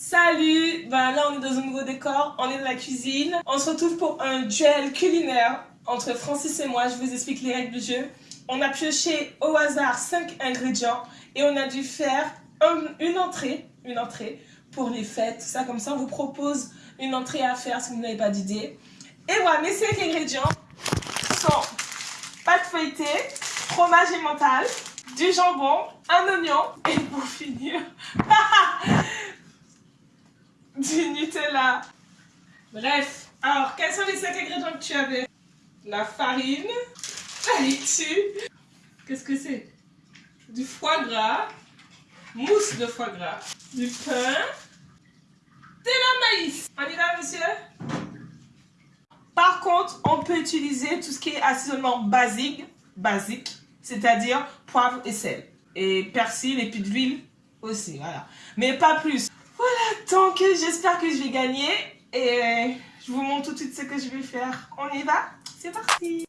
Salut ben Là, on est dans un nouveau décor, on est dans la cuisine. On se retrouve pour un duel culinaire entre Francis et moi. Je vous explique les règles du jeu. On a pioché au hasard 5 ingrédients et on a dû faire une entrée, une entrée pour les fêtes, tout ça. Comme ça, on vous propose une entrée à faire si vous n'avez pas d'idée. Et voilà, mes 5 ingrédients sont pâte feuilletée, fromage mental, du jambon, un oignon et pour finir, du Nutella. Bref, alors quels sont les 5 ingrédients que tu avais? La farine, la laitue, qu'est-ce que c'est? Du foie gras, mousse de foie gras, du pain, de la maïs. On y va monsieur? Par contre, on peut utiliser tout ce qui est assaisonnement basique, basique, c'est-à-dire poivre et sel. Et persil et puis de l'huile aussi, voilà. Mais pas plus. Voilà, donc j'espère que je vais gagner. Et je vous montre tout de suite ce que je vais faire. On y va? C'est parti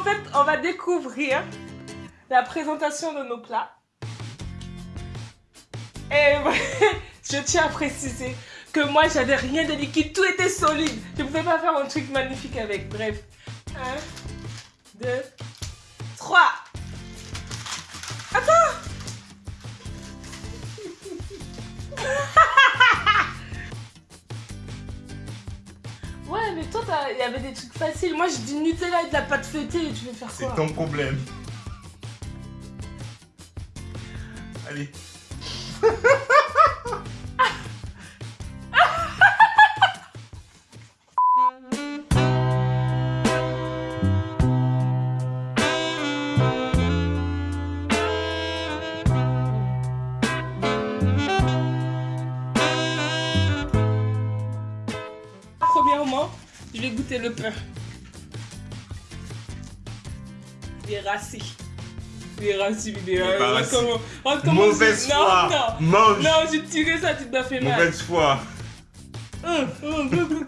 en fait on va découvrir la présentation de nos plats. Et je tiens à préciser que moi j'avais rien de liquide, tout était solide. Je ne pouvais pas faire un truc magnifique avec. Bref. 1, 2, 3. Attends mais toi, il y avait des trucs faciles. Moi, je dis Nutella et de la pâte feuilletée et tu veux faire quoi C'est ton problème. Allez. Je vais goûter le pain. Est rassis. Comment, Mauvaise foi. Non, non. Mange. Non, j'ai tiré ça, tu dois faire mal. Mauvaise foi. Hum, hum,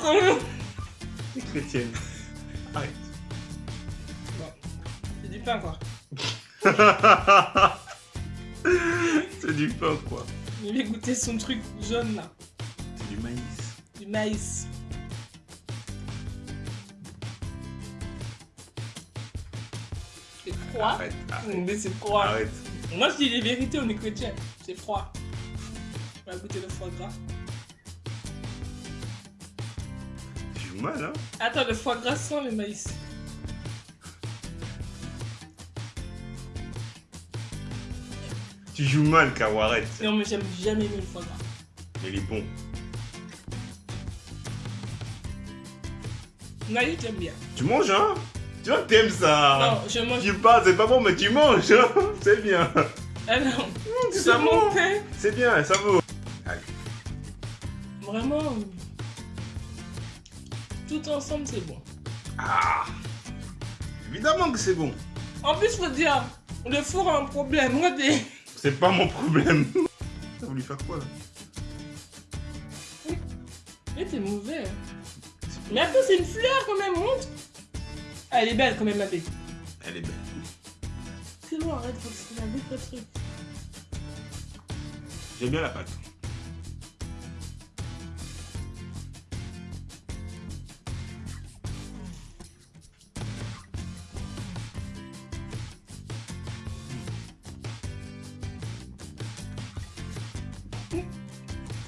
Chrétienne. Arrête. Bon. C'est du pain, quoi. C'est du pain, quoi. Il vais goûter son truc jaune, là. C'est du maïs. Du maïs. Froid. Arrête, arrête. Mais c'est froid. Arrête. Moi, je dis les vérités, on est chrétien. C'est froid. On va goûter le foie gras. Tu joues mal, hein? Attends, le foie gras sans le maïs. Tu joues mal, Caro, arrête. Non, mais j'aime jamais aimé le foie gras. Il est bon. Maïs, j'aime bien. Tu manges, hein? Tu vois, t'aimes ça Non, je mange. Tu pas, c'est pas bon, mais tu manges, hein C'est bien. Ah non, mmh, ça bon. C'est bien, ça vaut. Allez. Vraiment, tout ensemble, c'est bon. Ah Évidemment que c'est bon. En plus, faut dire, le four a un problème. Regardez. C'est pas mon problème. T'as voulu faire quoi, là? Mais t'es mauvais. Mais attends, c'est une fleur quand même, montre. Elle est belle quand même, la bête. Elle est belle. C'est bon, arrête, que la truc. J'aime bien la pâte.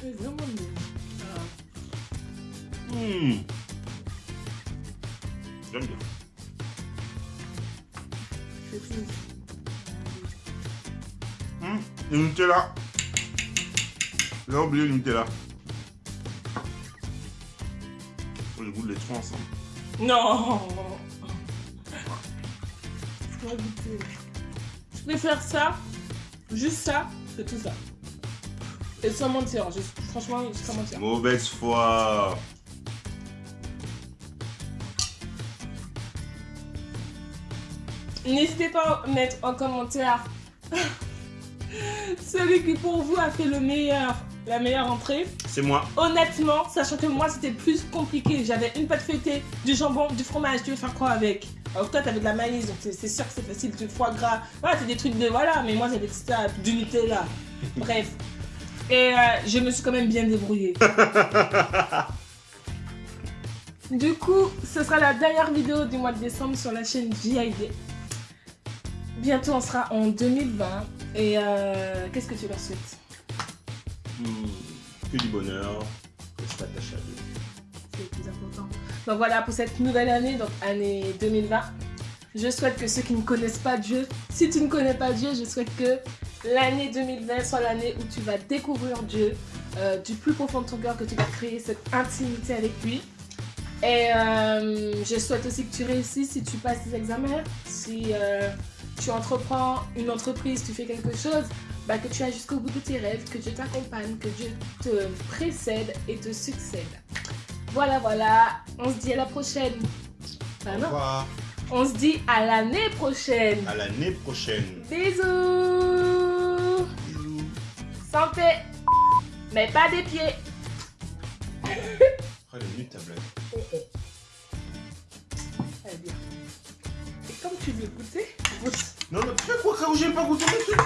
C'est vraiment. Ah. Hmm. J'aime bien. Le Nutella. J'ai oublié le Nutella. Oh, le goût de les trois ensemble. Non Je dois goûter. Je préfère ça, juste ça, que tout ça. Et sans mentir, je- franchement, sans mentir. Mauvaise foi. N'hésitez pas à mettre en commentaire celui qui pour vous a fait le meilleur, la meilleure entrée. C'est moi. Honnêtement, sachant que moi c'était plus compliqué, j'avais une pâte feuilletée, du jambon, du fromage, tu veux faire quoi avec? Alors toi t'avais de la maïs, donc c'est c'est sûr que c'est facile, du foie gras, voilà, c'est des trucs de voilà, mais moi j'avais ça, du Nutella, bref. Et euh, je me suis quand même bien débrouillée. du coup, ce sera la dernière vidéo du mois de décembre sur la chaîne JID. Bientôt on sera en 2020 et euh, qu'est-ce que tu leur souhaites? Hmm. Que du bonheur. Que je t'attache à Dieu. c'est le plus important. Donc voilà pour cette nouvelle année, donc année 2020. Je souhaite que ceux qui ne connaissent pas Dieu, si tu ne connais pas Dieu, je souhaite que l'année 2020 soit l'année où tu vas découvrir Dieu euh, du plus profond de ton cœur, que tu vas créer cette intimité avec lui. Et euh, je souhaite aussi que tu réussisses si tu passes tes examens, si euh, tu entreprends une entreprise, tu fais quelque chose, bah, que tu ailles jusqu'au bout de tes rêves, que Dieu t'accompagne, que Dieu te précède et te succède. Voilà, voilà. On se dit à la prochaine. Bah Au non. revoir. On se dit à l'année prochaine. À l'année prochaine. Bisous. Bisous. Santé. Mais pas des pieds. Oh, elle est nulle ta blague. Très bien. Et comme tu veux goûter, goûte. Non, mais pourquoi quoi, quand j'ai pas goûté le truc